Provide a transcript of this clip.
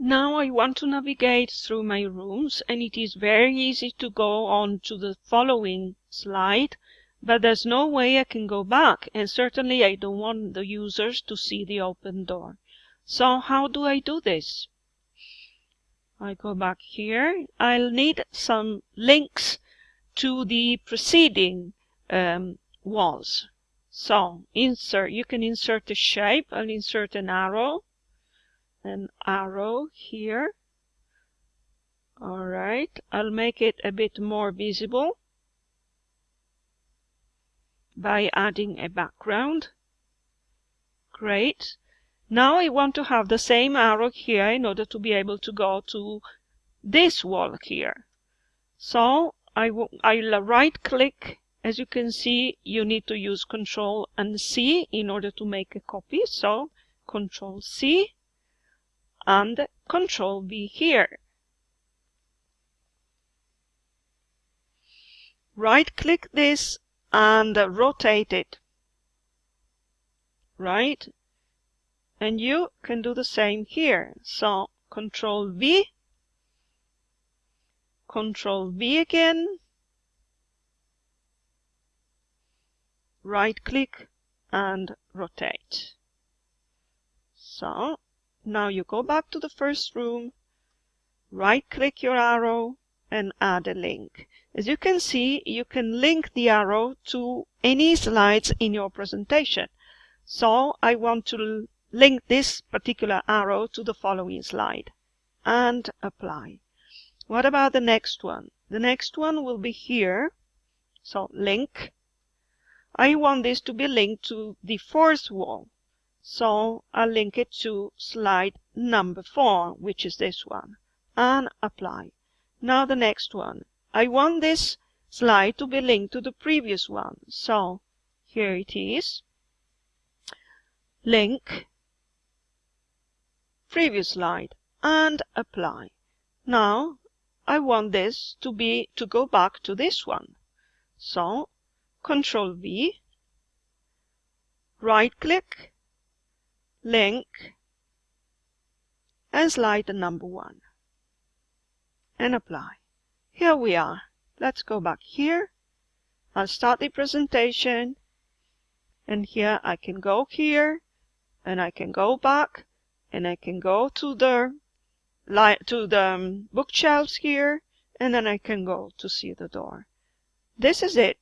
Now I want to navigate through my rooms and it is very easy to go on to the following slide, but there's no way I can go back and certainly I don't want the users to see the open door. So how do I do this? I go back here. I'll need some links to the preceding um, walls. So insert, you can insert a shape. I'll insert an arrow an arrow here. All right, I'll make it a bit more visible by adding a background. Great. Now I want to have the same arrow here in order to be able to go to this wall here. So I will, I'll right click. As you can see, you need to use Control and C in order to make a copy. So Control C and Control V here. Right click this and rotate it. Right? And you can do the same here. So Control V, Control V again, right click and rotate. So now you go back to the first room, right click your arrow and add a link. As you can see, you can link the arrow to any slides in your presentation. So I want to link this particular arrow to the following slide and apply. What about the next one? The next one will be here. So link. I want this to be linked to the fourth wall. So I'll link it to slide number four, which is this one, and apply. Now the next one. I want this slide to be linked to the previous one. So here it is. Link, previous slide, and apply. Now I want this to be to go back to this one. So Control V, right click, link, and slide the number one, and apply. Here we are. Let's go back here. I'll start the presentation, and here I can go here, and I can go back, and I can go to the light to the um, bookshelves here, and then I can go to see the door. This is it.